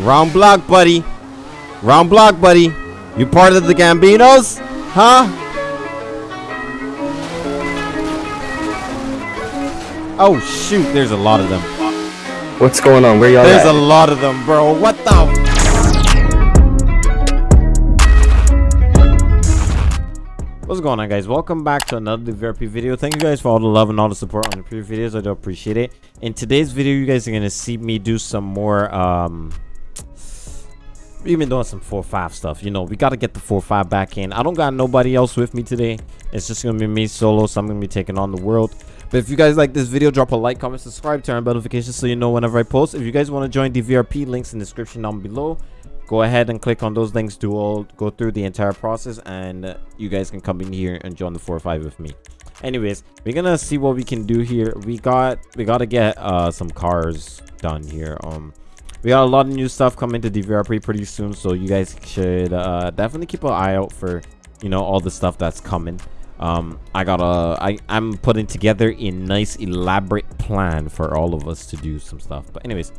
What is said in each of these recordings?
Wrong block, buddy. Wrong block, buddy. You part of the Gambinos? Huh? Oh, shoot. There's a lot of them. What's going on? Where y'all There's at? a lot of them, bro. What the? What's going on, guys? Welcome back to another VRP video. Thank you guys for all the love and all the support on the previous videos. I do appreciate it. In today's video, you guys are gonna see me do some more. Um, we've been doing some four five stuff. You know, we gotta get the four five back in. I don't got nobody else with me today. It's just gonna be me solo, so I'm gonna be taking on the world. But if you guys like this video, drop a like, comment, subscribe, turn on notifications so you know whenever I post. If you guys want to join the VRP, links in the description down below. Go ahead and click on those links to all go through the entire process, and you guys can come in here and join the 4-5 with me. Anyways, we're gonna see what we can do here. We got we gotta get uh some cars done here. Um, we got a lot of new stuff coming to the VRP pretty soon, so you guys should uh definitely keep an eye out for you know all the stuff that's coming. Um i got a i i'm putting together a nice elaborate plan for all of us to do some stuff. But anyways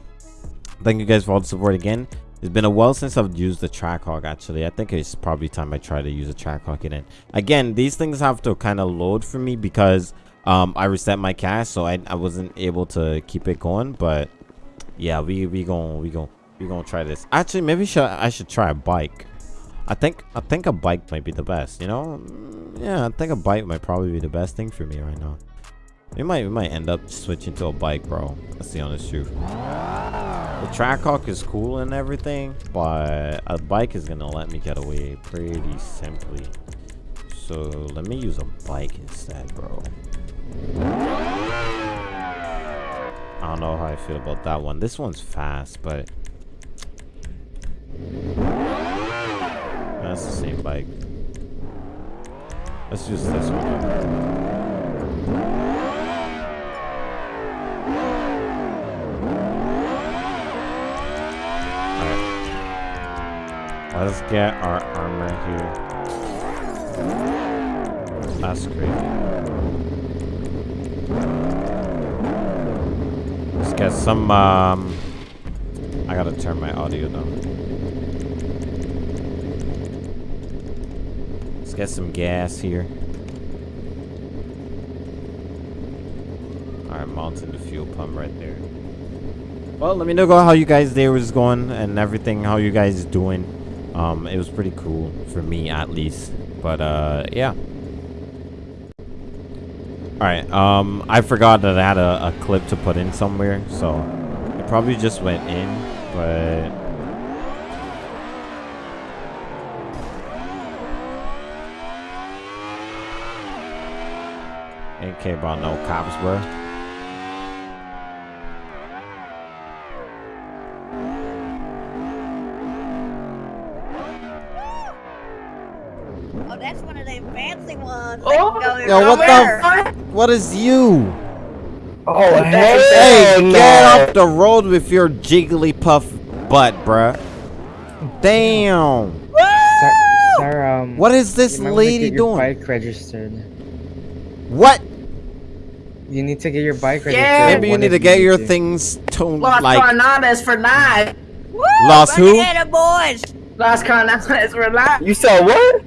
thank you guys for all the support again. It's been a while since i've used the trackhawk actually. I think it's probably time i try to use a trackhawk again. Again these things have to kind of load for me because um i reset my cache so i, I wasn't able to keep it going but yeah we we gonna we gonna we gonna try this actually maybe should i should try a bike I think I think a bike might be the best, you know? Mm, Yeah, I think a bike might probably be the best thing for me right now. We might we might end up switching to a bike, bro. That's the honest truth. The Trackhawk is cool and everything, but a bike is gonna let me get away pretty simply. So let me use a bike instead, bro. I don't know how I feel about that one. This one's fast, but that's the same bike. Let's use this one. Let's get our armor here. That's great. Let's get some, um... I gotta turn my audio down. Let's get some gas here. Alright, mounting the fuel pump right there. Well, let me know how you guys' day was going and everything, how you guys doing. Um, it was pretty cool for me at least. But uh yeah. Alright, um I forgot that I had a, a clip to put in somewhere, so it probably just went in, but Ain't care about no cops, bro. Oh, that's one of them fancy ones. Oh, that can go Yo, what everywhere. the? What is you? Oh, hell Hey, no. get off the road with your jigglypuff butt, bruh. Damn. Sir, sir, um, What is this you might wanna lady get your doing? Bike registered. What? You need to get your bike registered. Yeah. Maybe you need to get need your to. things to Lost like. Carnadas for nine. Woo, Lost who? Banana boys. Lost Carnadas for nine. You said what?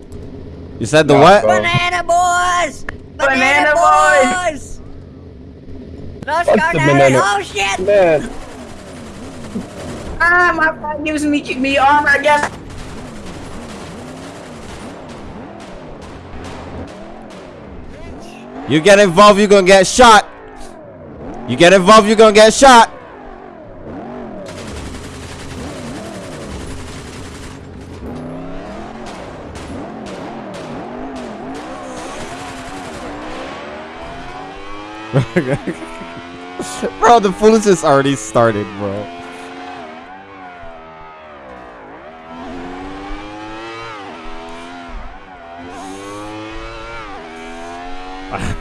You said the No, what? bro. Banana boys. Banana boys. Los Fuck the Carnadas. banana- Oh shit. Man. Ah, my friend gives me me armor. I guess. You get involved, you're gonna get shot. You get involved, you're gonna get shot. bro, the foolishness already started, bro.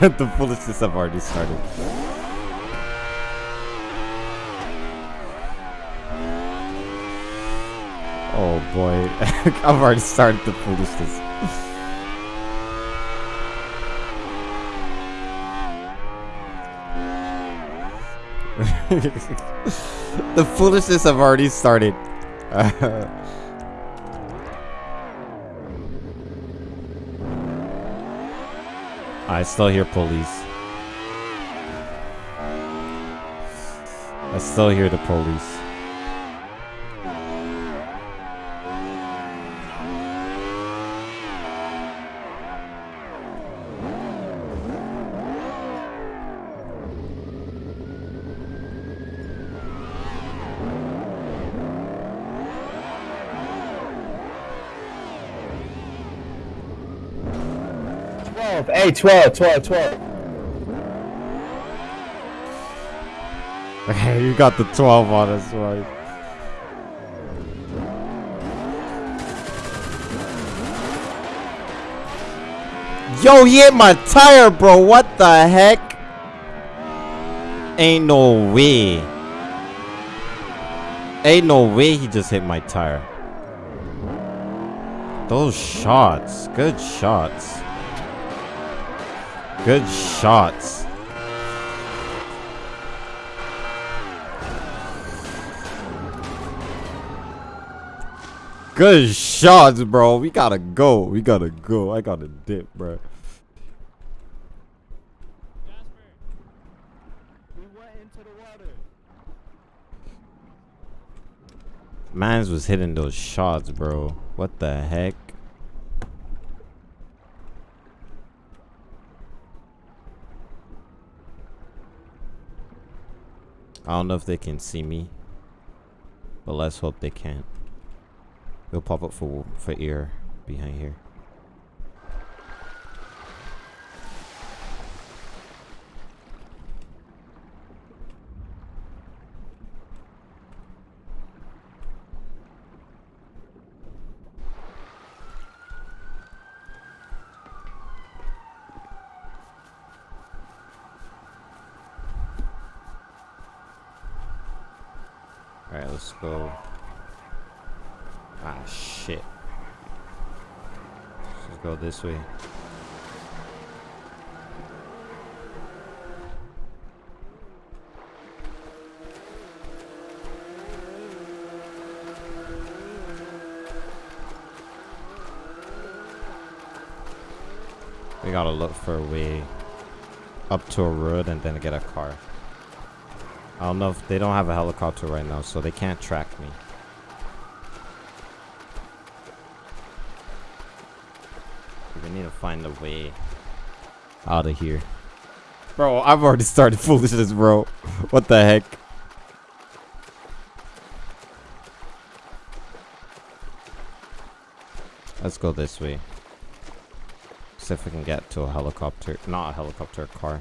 the foolishness have already started. Oh boy, I've already started the foolishness. the foolishness have already started. I still hear police. I still hear the police. Twelve. Hey, 12, 12, 12. Okay, you got the 12 on us, right? Yo, he hit my tire, bro. What the heck? Ain't no way. Ain't no way he just hit my tire. Those shots. Good shots. Good shots. Good shots, bro. We gotta go. We gotta go. I gotta dip, bro. Jasper, we went into the weather. Mans was hitting those shots, bro. What the heck? I don't know if they can see me. But let's hope they can't. It'll pop up for for ear behind here. Let's go. Ah, shit. Let's go this way. We gotta look for a way up to a road and then get a car. I don't know if they don't have a helicopter right now, so they can't track me. We need to find a way out of here. Bro, I've already started foolishness, bro. What the heck? Let's go this way. See if we can get to a helicopter. Not a helicopter, a car.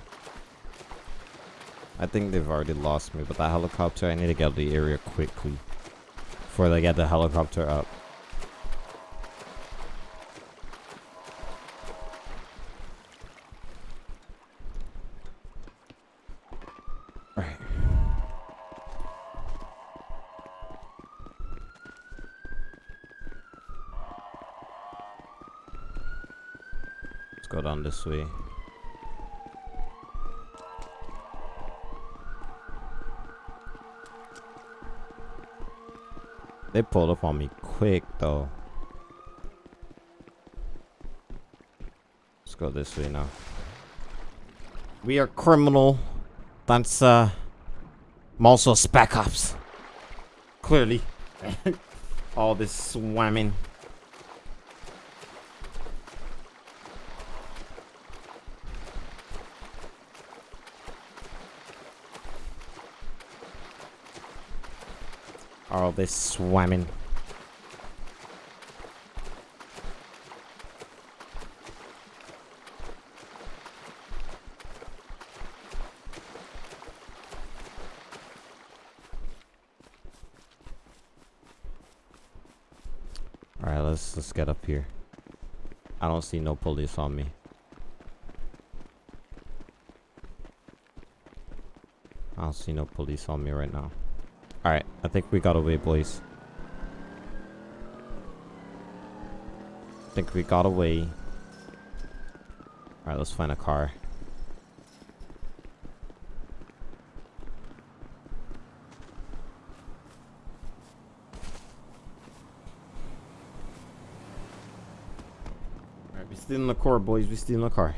I think they've already lost me, but that helicopter, I need to get out of the area quickly. Before they get the helicopter up. Let's go down this way. They pulled up on me quick though. Let's go this way now. We are criminal. That's uh I'm also spec ops. Clearly. All this swimming. All this swimming. Alright, let's let's get up here. I don't see no police on me. I don't see no police on me right now. Alright, I think we got away, boys. I think we got away. Alright, let's find a car. Alright, we still in the car, boys. We still in the car.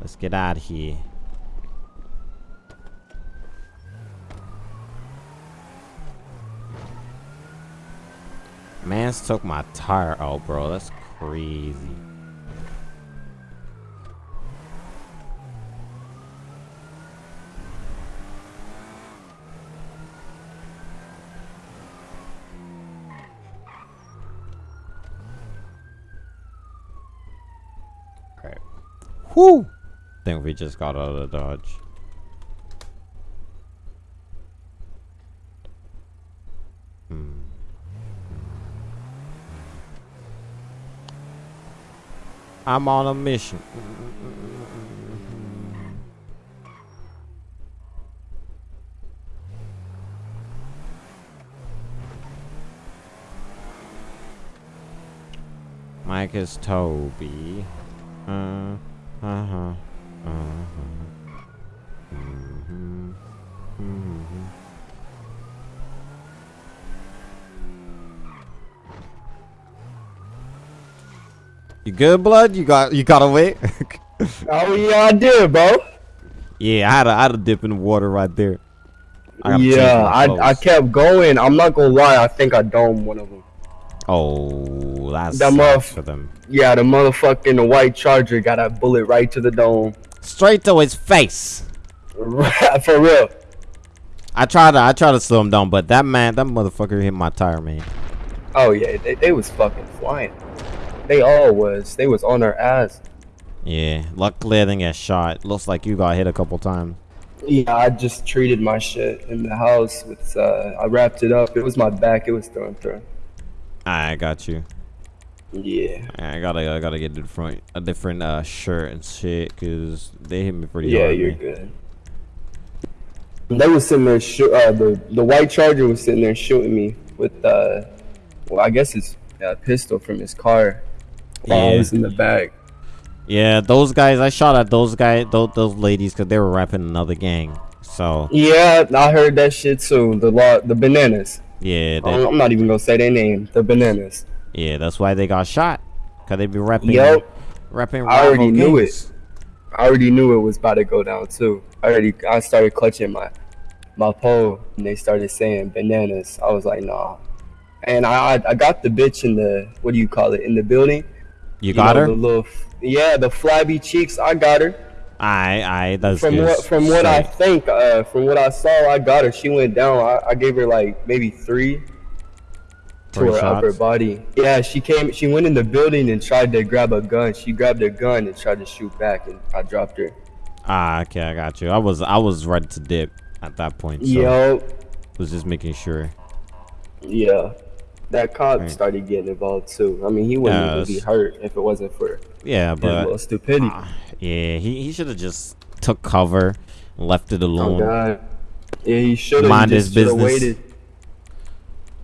Let's get out of here. Man's took my tire out, bro. That's crazy. Alright. Whoo! Think we just got out of the dodge. I'm on a mission. Mike is Toby. Uh, uh-huh. Uh-huh. You good, blood? You got you got away? Oh yeah, I did, bro. yeah, I had a I had a dip in the water right there. I Yeah, I I kept going. I'm not gonna lie. I think I domed one of them. Oh, that's That muff. for them. Yeah, the motherfucking the white charger got a bullet right to the dome. Straight to his face. For real. I tried to I tried to slow him down, but that man, that motherfucker hit my tire, man. Oh yeah, they, they was fucking flying. They all was. They was on our ass. Yeah, luckily I didn't get shot. Looks like you got hit a couple times. Yeah, I just treated my shit in the house with. Uh, I wrapped it up. It was my back. It was thrown through. I got you. Yeah. I gotta I gotta get a different a different uh shirt and shit, cause they hit me pretty Yeah, hard. Yeah, you're man. good. They was sitting there. Uh, the the white charger was sitting there shooting me with. Uh, well, I guess it's a pistol from his car. I Yeah. in the back. Yeah, those guys. I shot at those guys, those, those ladies, cause they were rapping another gang. So Yeah, I heard that shit too. The law, the bananas. yeah, they, I'm not even gonna say their name. The bananas. yeah, that's why they got shot. Cause they be rapping, Yup. rapping. I already knew gangs. I already knew it was about to go down too. I already I started clutching my my pole and they started saying bananas. I was like, nah. And I I, I got the bitch in the what do you call it in the building? You got know, her? The little, yeah, the flabby cheeks. I got her. I, I, that's From what from what I think, uh, from what I saw, I got her. She went down. I, I gave her like maybe three to her upper body. Yeah, she came. She went in the building and tried to grab a gun. She grabbed a gun and tried to shoot back, and I dropped her. Ah, okay, I got you. I was, I was ready to dip at that point. So Yo, was just making sure. yeah, that cop Right. started getting involved too. I mean, he wouldn't Yeah, even be hurt if it wasn't for Yeah, but stupidity. ah, yeah, he, he should have just took cover, and left it oh alone. God. Yeah, he should have. Mind his business. Waited.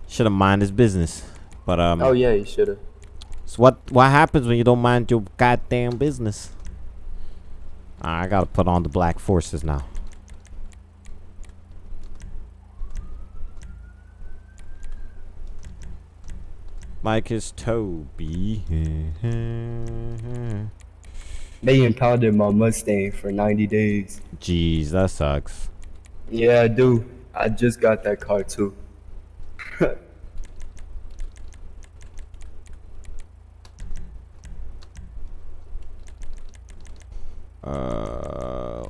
Should have mind his business. But um, Oh yeah, he should have. so what what happens when you don't mind your goddamn business? I gotta put on the black forces now. Mike is Toby. They impounded my Mustang for 90 days. Jeez, that sucks. Yeah, I do. I just got that car too. Uh,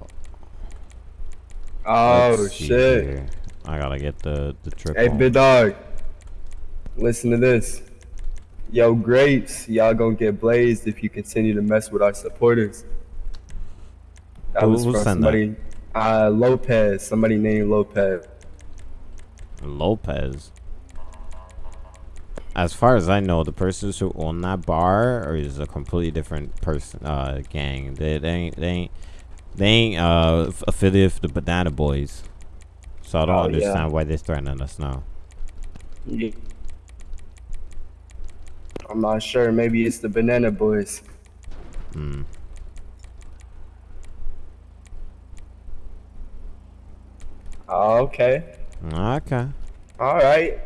oh shit. here. I gotta get the the triple. Hey, big dog. Listen to this. Yo, grapes, y'all gonna get blazed if you continue to mess with our supporters. That Who- was from somebody. Uh, Lopez. Somebody named Lopez. Lopez. As far as I know, the persons who own that bar is a completely different person, uh, gang. They, they ain't, they ain't, they ain't uh affiliated with the Banana Boys. So I don't Oh, yeah. understand why they're threatening us now. Yeah. I'm not sure. Maybe it's the Banana Boys. Hmm. Oh, okay. Okay. All right.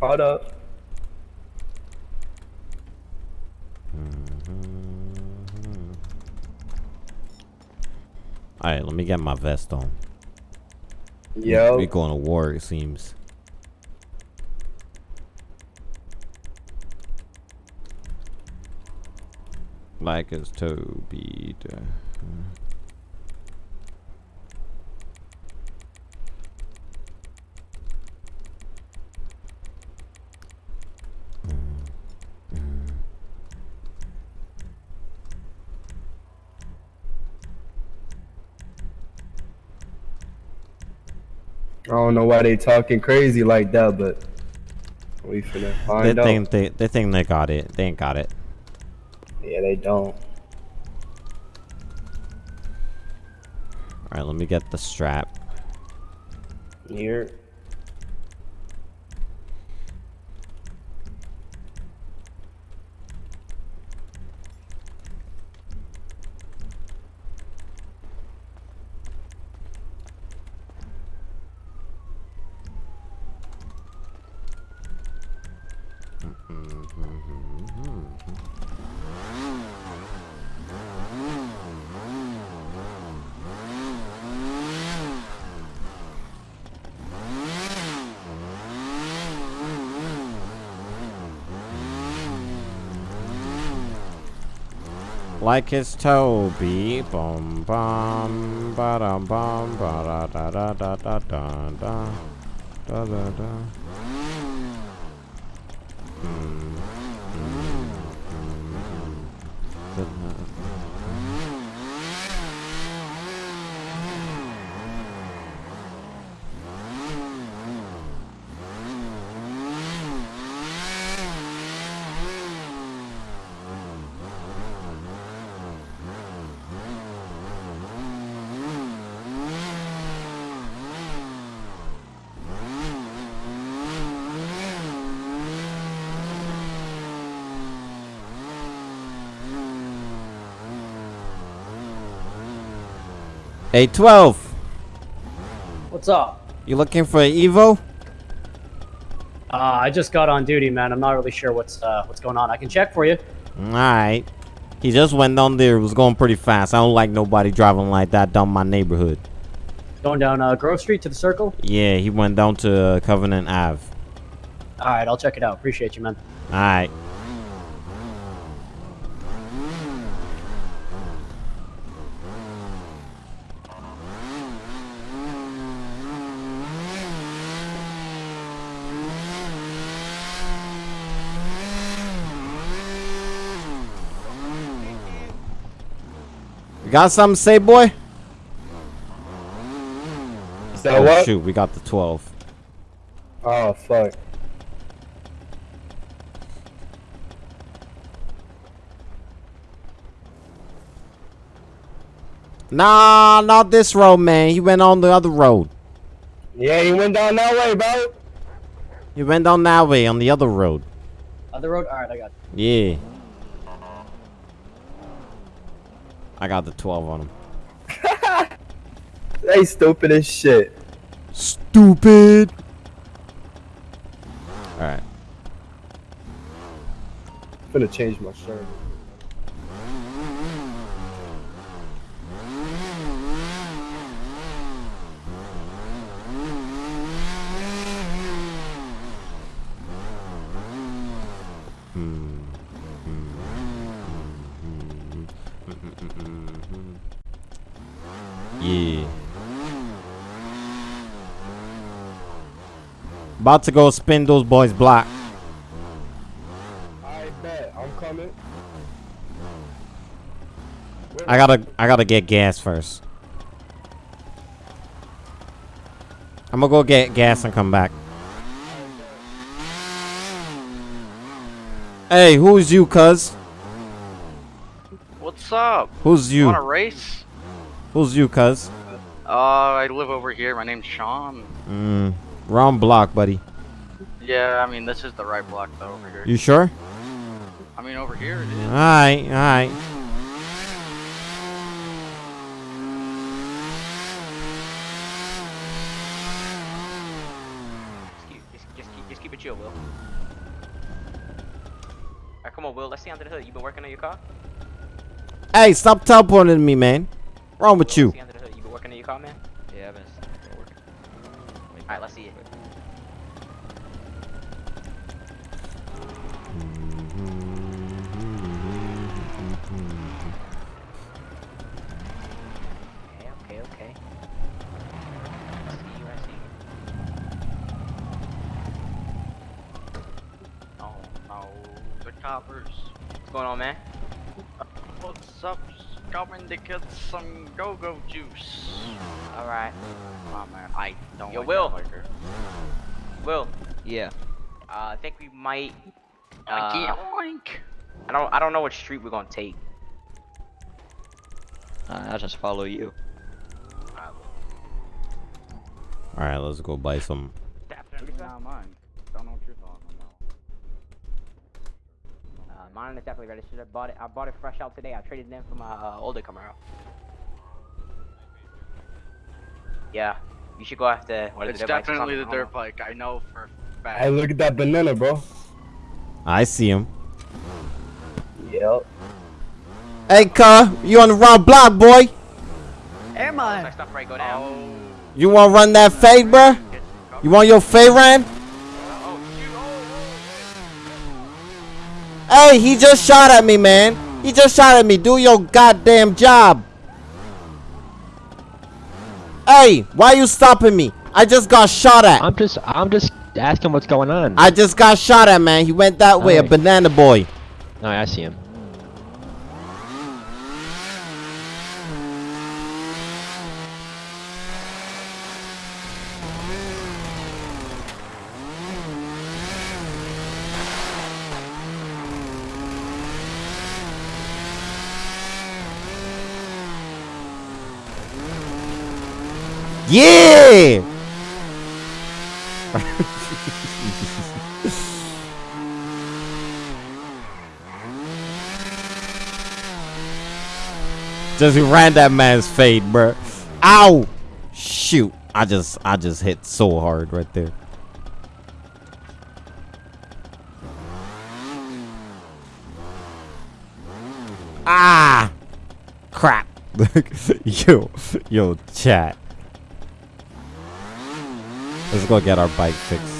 Hold up. All right, let me get my vest on. Yeah. We going to war, it seems. Like as Toby. duh. I don't know why they talking crazy like that, but we finna They out. think they, they think they got it. They ain't got it. They don't. Alright, let me get the strap. Here. Like it's Toby. Bum bum ba dum bum ba da da da da da da da da da da. Hmm, hmm, hmm, hmm. Hey, 12. What's up? You looking for an Evo? Uh, I just got on duty, man. I'm not really sure what's uh, what's going on. I can check for you. Alright. He just went down there. It was going pretty fast. I don't like nobody driving like that down my neighborhood. Going down uh, Grove Street to the Circle. Yeah, he went down to uh, Covenant Ave. All right, I'll check it out. Appreciate you, man. Alright. You got something to say, boy? Is oh, what? shoot, we got the 12. Oh fuck. Nah, not this road, man. He went on the other road. Yeah, he went down that way, bro. He went down that way on the other road. Other road. All right, I got. You. Yeah. I got the 12 on him. They stupid as shit. Stupid. All right. I'm gonna change my shirt. About to go spin those boys block. I bet. I'm coming. I gotta I gotta get gas first. I'm gonna go get gas and come back. Hey, who's you, cuz? What's up? Who's you? Want a race? Who's you, cuz? Uh, I live over here. My name's Sean. Mm, wrong block, buddy. Yeah, I mean this is the right block though over here. You sure? I mean over here it is. Alright, alright. Just keep, just, just keep, it chill, Will. Alright, come on, Will. Let's see under the hood. You been working on your car? Hey, stop teleporting me, man. Wrong with you? See under the hood. You your car, man? Coppers. What's going on, man? What's up? Just coming to get some go-go juice. Alright. Come on, man. I don't Yo, like Will. that liquor. Will, Yeah. uh, I think we might. I Uh, can't oink. I don't. I don't know what street we're gonna take. Uh, I'll just follow you. All right, let's go buy some. Definitely Not mine. Don't know what you're talking about. Uh, mine is definitely registered. I bought it. I bought it fresh out today. I traded it in for my uh, older Camaro. Yeah, you should go after. What is It's it, dirt bikes or definitely the dirt bike. I know for a fact. Hey, look at that banana, bro. I see him. Yep. Hey, car, you on the wrong block, boy? Air don't know. Looks mine. like stuff right go down. Oh, You want to run that fade, bro? You want your fade ran? oh, shoot. Oh, Hey, he just shot at me, man. He just shot at me. Do your goddamn job. Hey, why you stopping me? I just got shot at. I'm just I'm just asking what's going on. I just got shot at, man. He went that way, a banana boy. no, I see him. Yeah! just ran that man's fade, bruh. Ow! Shoot. I just I just hit so hard right there. Ah! Crap. yo, yo, chat. Let's go get our bike fixed.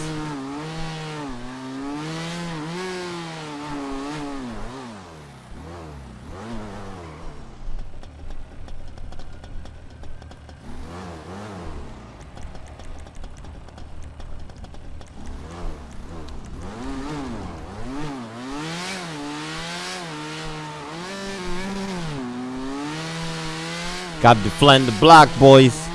Got to defend the block, boys.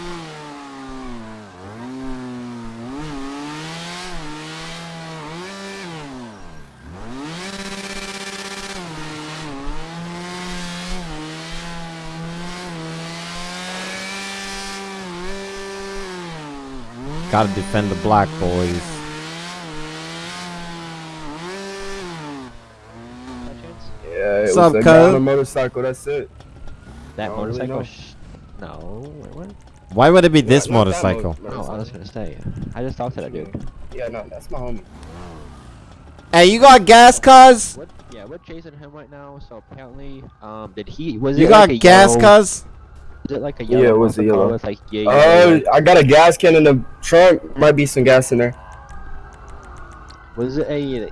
Gotta defend the black boys. Yeah, it What's was up, a guy on a motorcycle. That's it. That I don't really motorcycle? know. no, wait, what? Why would it be this Not- not motorcycle? mo- Oh, I was gonna say. I just talked to that dude. Yeah, no, that's my homie. Hey, you got gas, cuz? Yeah, we're chasing him right now. So apparently, um, did he? Was You it got like gas, cuz? Was it like a yellow? Yeah, it was a yellow. With like yeah, Oh, yeah, yeah. I got a gas can in the trunk. Might be some gas in there. Was it a yeah,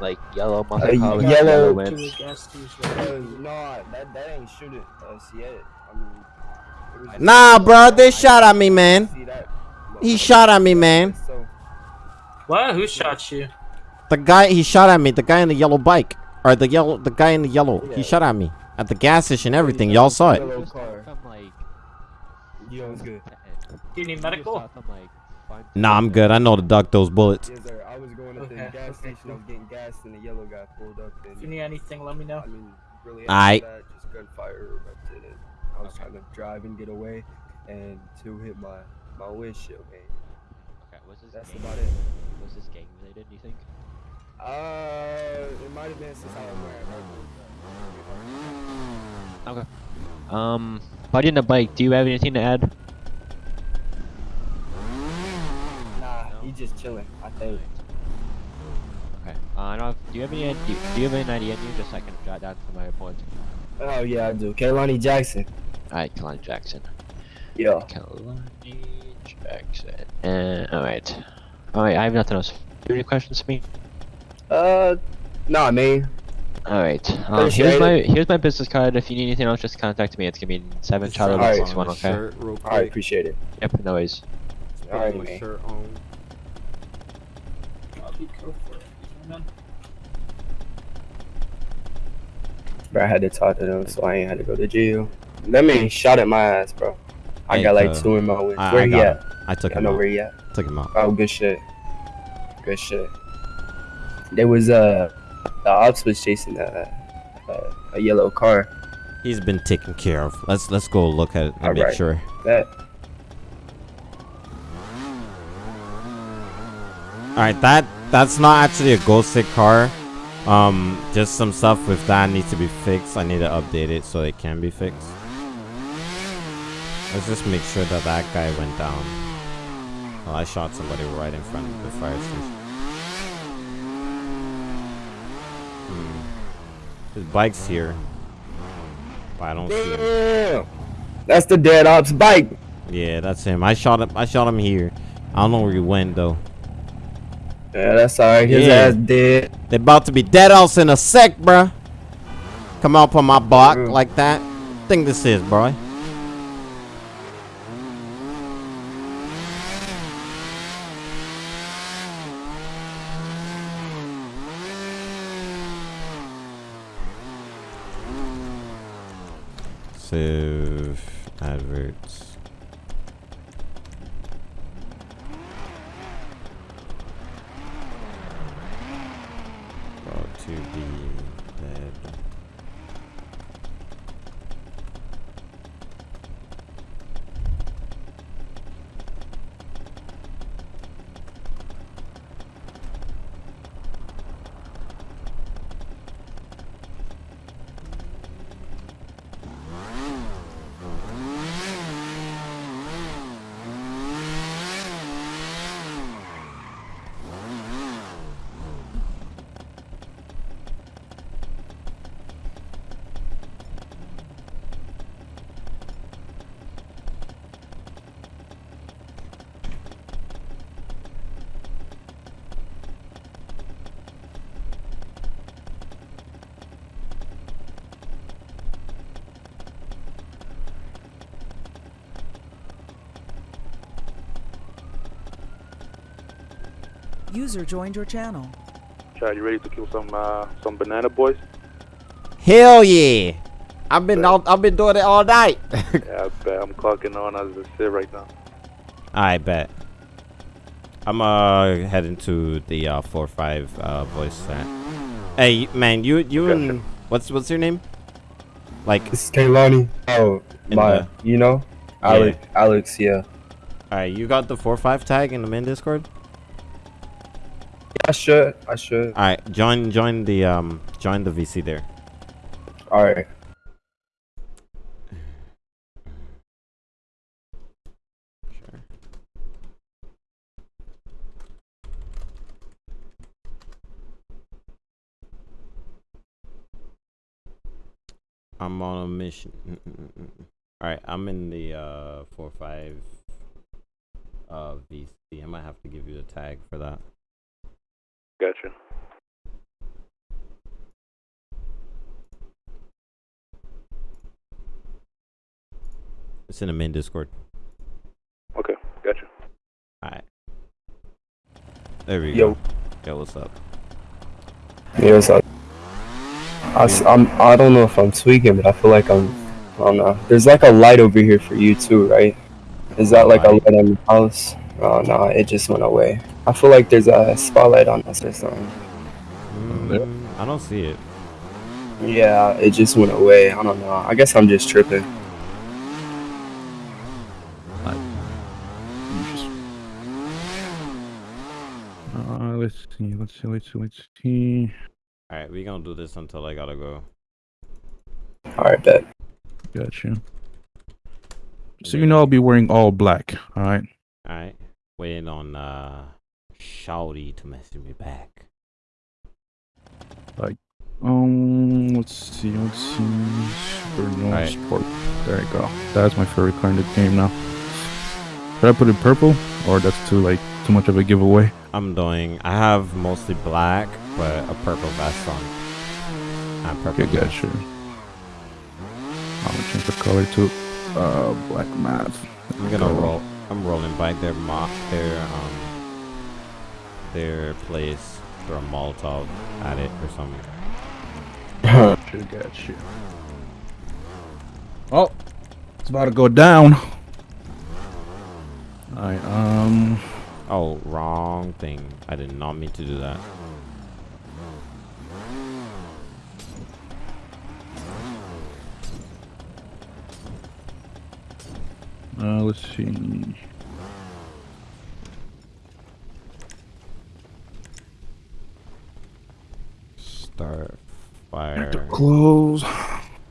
like yellow muscle A car yellow- yellow rims? Uh, no, that, that ain't shooting us yet. I mean, it was Nah, bro, they shot at me, man. He shot at me, man. What? Who shot you? The guy, he shot at me. The guy in the yellow bike, or the yellow, the guy in the yellow. He shot at me at the gas station. Everything, y'all saw it. Yellow Just car. from like. Yeah, it was good. Do you need medical? saw from, like, five to Nah, I'm good. I know to duck those bullets. Yes, sir. I was going at the gas station. I was getting gas, and the yellow guy pulled up. If you need anything, let me know. I mean, really, Aight. after that, just gunfire erupted, and I was trying to drive and get away, and two hit my my windshield, man. Okay, was this That's gang, about it. Was this gang related? Do you think? Uh, it might have been since I was wearing. Okay. Um, buddy on the bike. Do you have anything to add? Nah, he just chilling. I think. Okay. Uh, I don't. Do you have any? Do you, do you have any idea? You just so I can jot down for my report. Oh yeah, I do. Kaylani Jackson. All right, Kalani Jackson. Yeah. Kalani Jackson. Uh, alright. Alright, I have nothing else. Do you have any questions for me? Uh, nah, man. Alright. Um, Appreciate here's my here's my business card. If you need anything else, just contact me. It's gonna be seven Charlie Alright. six one. Okay. Shirt real All right, appreciate it. Yep. No worries. All right, Put my man. shirt on. I'll be go for it. Man. Bro, I had to talk to them, so I ain't had to go to jail. That man shot at my ass, bro. I Hey, got like uh, two in my wins. I- Where I he got at? I took I him know out. where he at. Took him out. Oh, good shit. Good shit. There was uh, the ops was chasing a, a, a yellow car. He's been taken care of. Let's let's go look at it and make Alright. sure. That All right, that that's not actually a ghosted car. Um, just some stuff with that needs to be fixed. I need to update it so it can be fixed. Let's just make sure that that guy went down. Well, I shot somebody right in front of the fire station. His bike's here, but I don't see him. That's the dead ops bike. Yeah, that's him. I shot him. I shot him here. I don't know where he went though. Yeah, that's alright. His Yeah. ass dead. They about to be dead else in a sec, bruh. Come up on my block True. like that. Think this is, bro. Save adverts. About to be dead. User joined your channel. Chad, you ready to kill some uh, some banana boys? Hell yeah! I've been out, I've been doing it all night. yeah, I bet I'm clocking on as I sit right now. I bet. I'm uh heading to the uh four five uh voice chat. Hey man, you you and what's what's your name? Like It's Kaylani. Oh, my, the- you know, Alex. Alex, yeah. Alright, you got the four five tag in the main Discord? I should. I should. Alright, join join the um join the VC there. All right. Sure. I'm on a mission. All right, I'm in the uh four five uh VC. I might have to give you a tag for that. Gotcha. It's in the main Discord. Okay, gotcha. All right. There we Yo. go. Yo, what's up? Yeah, what's up? I, s- I'm, I don't know if I'm tweaking, but I feel like I'm. I don't know. There's like a light over here for you too, right? Is that like a light on your house? Oh no, it just went away. I feel like there's a spotlight on us or something. Mm, I don't see it. Yeah, it just went away. I don't know. I guess I'm just tripping. Uh, let's see, let's see, let's see, let's see. All right, we gonna do this until I gotta go. All right, bet. Gotcha. So you know I'll be wearing all black. All right. All right, waiting on uh Shouty to message me back. Like, um, let's see, let's see. Super no Alright. sport. There you go. That's my favorite car in the game now. Should I put it purple, or that's too like too much of a giveaway? I'm doing. I have mostly black, but a purple vest on. I'm purple. Okay, gotcha. I'm gonna change the color to uh black math. I'm gonna roll. I'm rolling by their mo their um their place for a Molotov at it or something. Gotcha, gotcha. Oh, it's about to go down. Alright, um. Oh, wrong thing. I did not mean to do that. Uh, let's see. Start fire. Close.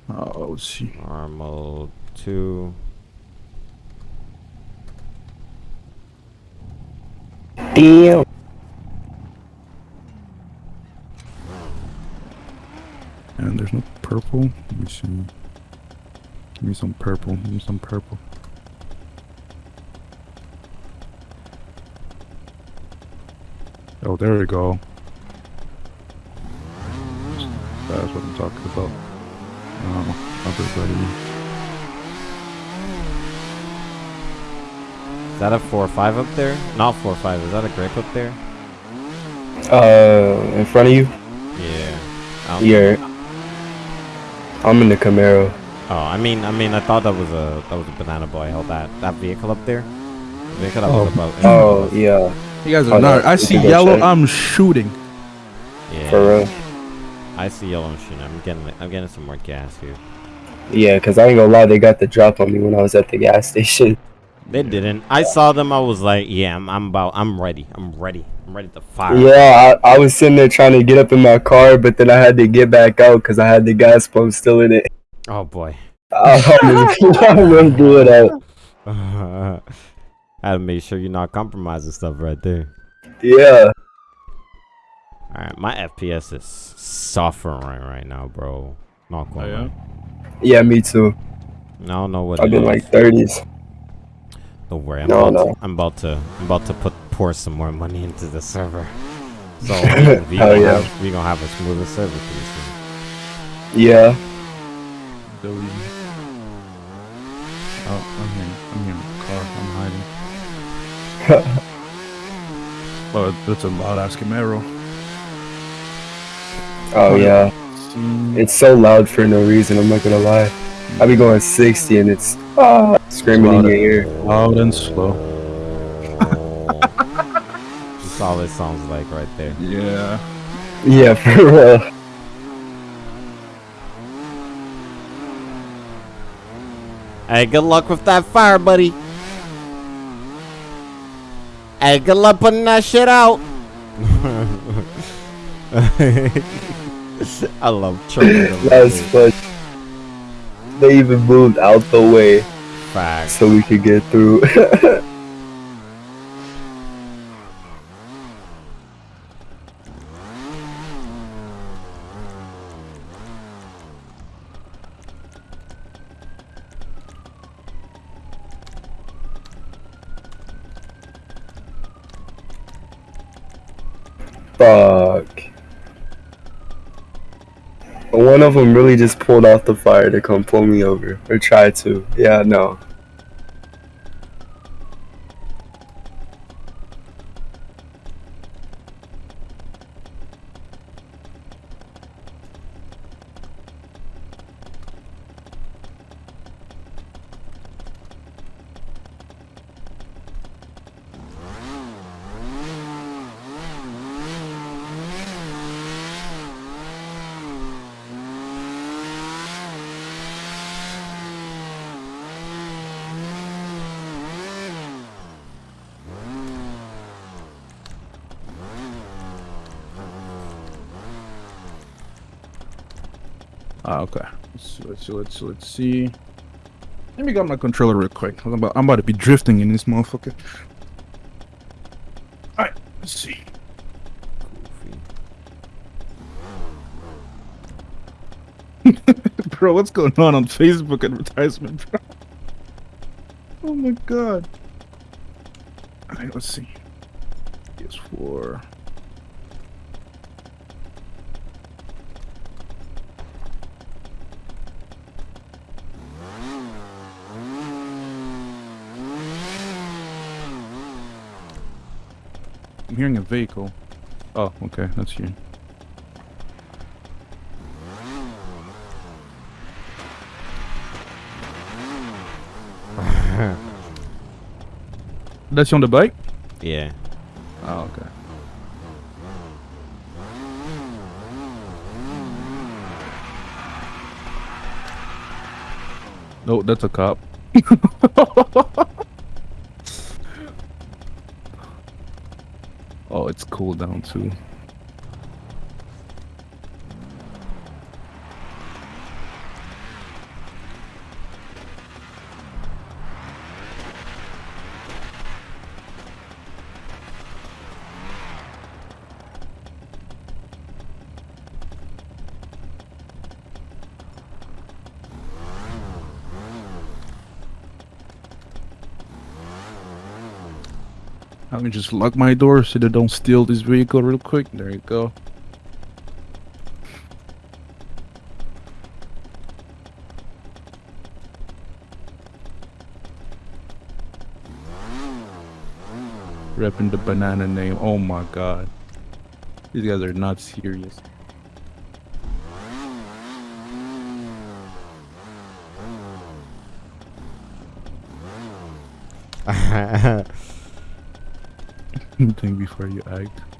Oh, let's see. Normal two. Damn. And there's no purple. Let me see. Give me some purple. Give me some purple. Oh, there we go. That's what I'm talking about. Oh, everybody. Is that a four or five up there? Not four or five. Is that a grape up there? Uh, in front of you? Yeah. Um, yeah. I'm in the Camaro. Oh, I mean, I mean, I thought that was a that was a banana boy. Held that that vehicle up there. The vehicle that was Oh. about. Oh, yeah. You guys Oh, are no, not. I see yellow. check. I'm shooting. Yeah. For real. I see yellow machine. I'm getting I'm getting some more gas here. Yeah, because I ain't gonna lie, they got the drop on me when I was at the gas station. They didn't. I saw them. I was like, yeah, I'm, I'm about. I'm ready. I'm ready. I'm ready to fire. Yeah, I, I was sitting there trying to get up in my car, but then I had to get back out because I had the gas pump still in it. Oh boy. I gonna do it out. I had to make sure you're not compromising stuff right there. Yeah. All right, my FPS is suffering right now, bro. Not going. Oh, yeah? Yeah, me too. I don't know what I've it been is. like 30s. Don't worry, I'm, No, about no. To, I'm about to I'm about to put pour some more money into the server. So we, we gonna yeah. have, we gonna have a smoother server pretty soon. Yeah. Delete. Oh, I'm here. I'm here in the car. I'm hiding. Oh, that's a loud ass Camaro. Oh, yeah. It's so loud for no reason, I'm not gonna lie. I be going 60 and it's ah, screaming in your ear. loud and slow. That's all it sounds like right there. Yeah. Yeah, for real. Hey, good luck with that fire, buddy. Hey, good luck putting that shit out. I love choking. That's fun. They even moved out the way Facts. so we could get through. Fuck. One of them really just pulled off the fire to come pull me over. Or try to. Yeah, no. Ah, okay. Let's see, let's see, let's see, let's see. Let me grab my controller real quick. I'm about, I'm about to be drifting in this motherfucker. Alright, let's see. bro, what's going on on Facebook advertisement, bro? Oh my god. Alright, let's see. PS4. I'm hearing a vehicle. Oh, okay, that's you. That's you on the bike? Yeah. Oh, okay. No, that's a cop. oh, it's cool down too. Let me just lock my door so they don't steal this vehicle real quick. There you go. Repping the banana name. Oh my god. These guys are not serious. Think before you act.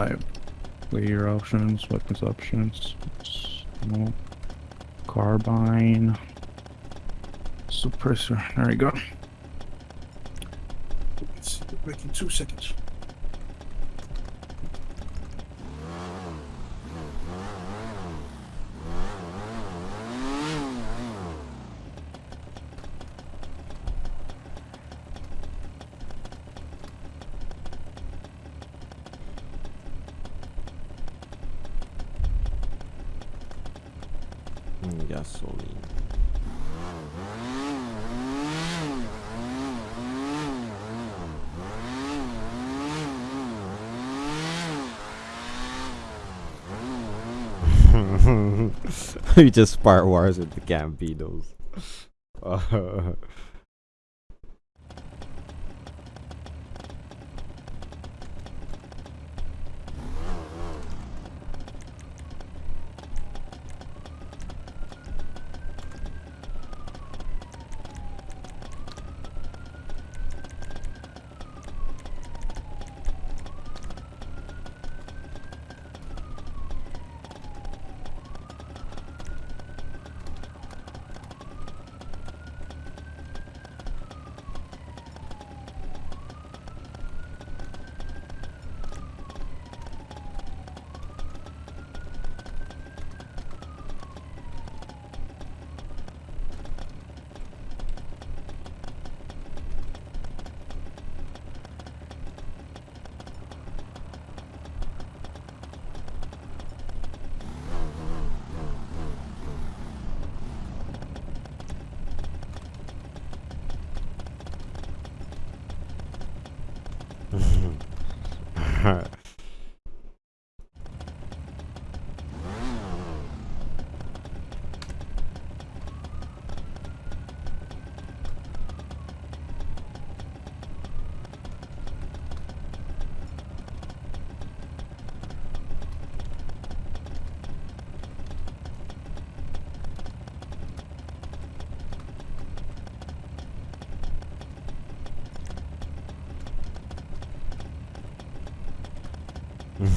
Alright. Player options, weapons options. Smoke. Carbine. Suppressor. There we go. Let's back in two seconds. Mm, Gasoline. we just spark wars with the Gambinos.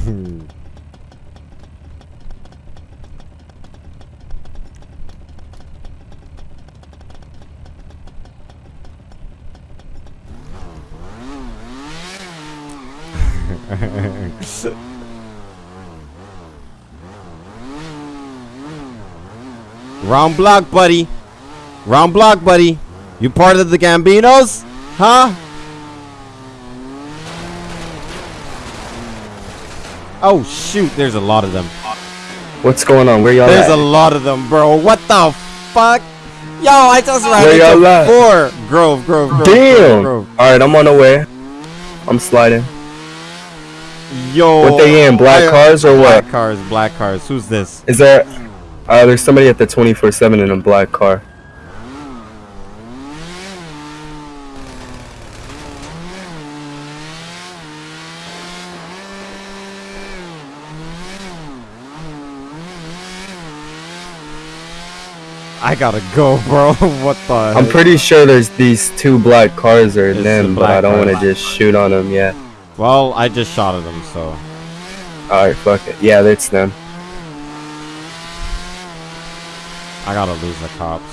Round block, buddy. Round block, buddy. You part of the Gambinos? Huh? Oh shoot, there's a lot of them. What's going on? Where y'all There's at? a lot of them, bro. What the fuck? Yo, I just ran Where y'all into at? four. Grove, Grove, Grove. Damn. Grove, All right, I'm on the way. I'm sliding. Yo. What they in, black I- cars or what? Black cars, black cars. Who's this? Is there? Uh, there's somebody at the 24/7 in a black car. I gotta go, bro. what the? I'm heck? pretty sure there's these two black cars are It's them, but I don't want to just shoot on them yet. Well, I just shot at them, so. All right, fuck it. Yeah, that's them. I gotta lose the cops.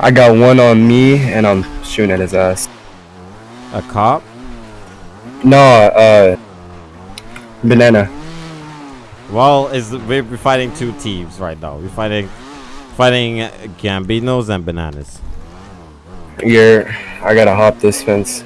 I got one on me, and I'm shooting at his ass. A cop? No, uh, banana. Well, is we're fighting two teams right now. We're fighting, fighting Gambinos and bananas. You're. I gotta hop this fence.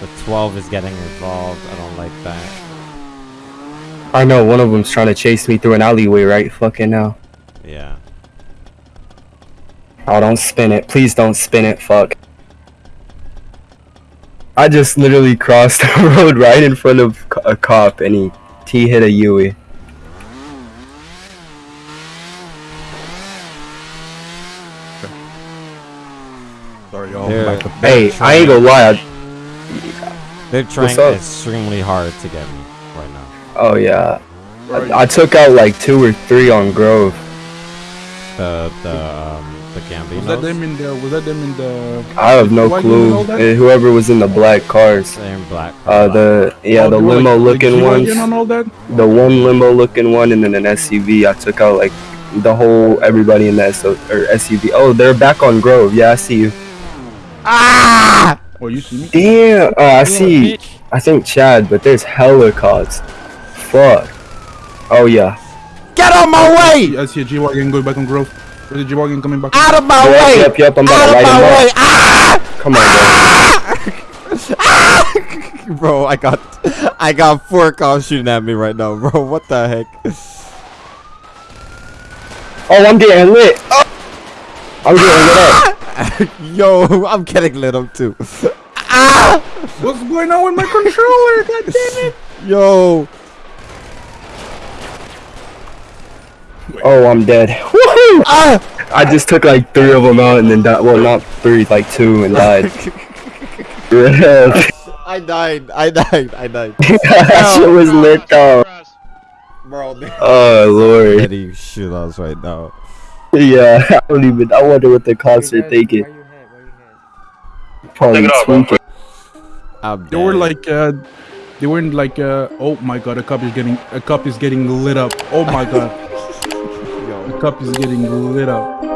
The 12 is getting involved. I don't like that. I know one of them's trying to chase me through an alleyway right fucking now. Yeah. Oh, don't spin it. Please don't spin it. Fuck. I just literally crossed the road right in front of a cop and he T hit a Yui. Sorry, y'all. They're- Back up. Hey, I ain't gonna lie. I, They're trying extremely hard to get me right now. oh yeah. I, I took out like two or three on Grove. The the um the Gambinos. Was that them in the? Was that them in the? I have no Why you doing clue. all that? Uh, Whoever was in the black cars. In black. Uh, the yeah, Oh, the they were, like- limo like looking ones. G-Wagon all that? The one limo looking one, and then an SUV. I took out like the whole everybody in that so, or SUV. Oh, they're back on Grove. Yeah, I see you. Ah! Oh, you see me? Damn. Oh, I see. I think Chad, but there's hella cars. Fuck. Oh yeah. Get out my way! I see a G-Wagon going back on Grove. There's a G-Wagon coming back. Out of my Yep, way! yep, yep. I'm about Out to of light my him way! up. Ah! Come on, bro. Ah! bro, I got I got four cops shooting at me right now, bro. What the heck? Oh, I'm getting lit. Oh. I'm getting lit up. Yo, I'm getting lit up too. ah! What's going on with my controller? God damn it! Yo, Oh, I'm dead. Woohoo! Ah! I just took like three of them out and then died. Well, not three, like two, and died. I died. I died. I died. That shit was lit though. Bro, Oh lord. ready to shoot us right now. Yeah, I don't even. I wonder what the cops are thinking. Where you hit? Where you hit? Probably tweaking. They were dead. like, uh, they weren't like, uh, oh my god, a cup is getting, a cup is getting lit up. Oh my god, Yo, a cup is getting lit up.